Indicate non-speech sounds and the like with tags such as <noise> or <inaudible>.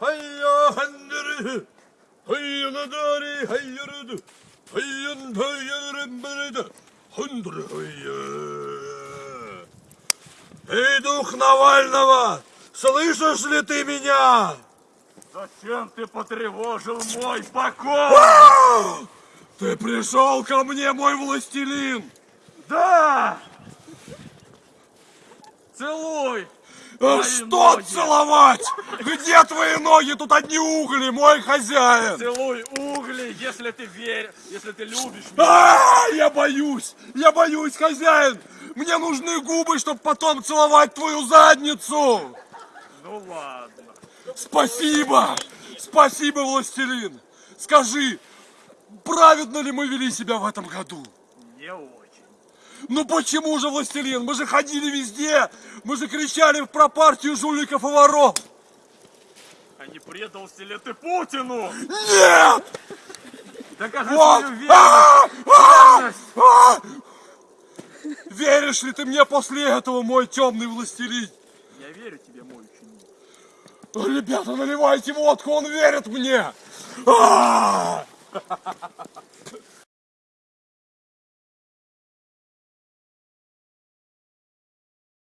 Хайя, хандыры. Хайя надари, хайя рыды. Хайян, хайян, рымбырыды. Хандыры, хайя. Эй, дух Навального, слышишь ли ты меня? Зачем ты потревожил мой покой? Ты пришел ко мне, мой властелин. Да! Целуй! А Мои Что ноги. целовать? Где твои ноги? Тут одни угли, мой хозяин. Целуй угли, если ты веришь, если ты любишь меня. А, я боюсь, я боюсь, хозяин. Мне нужны губы, чтобы потом целовать твою задницу. Ну ладно. Спасибо, спасибо, властелин. Скажи, праведно ли мы вели себя в этом году? Не очень. Ну почему же, властелин? Мы же ходили везде, мы же кричали про партию жуликов и воров. А не предался ли ты Путину? Нет! Докажи Вот! свою верность. А! А! А! Веришь ли ты мне после этого, мой темный властелин? Я верю тебе, мой ученик. Ребята, наливайте водку, он верит мне! А! <laughs>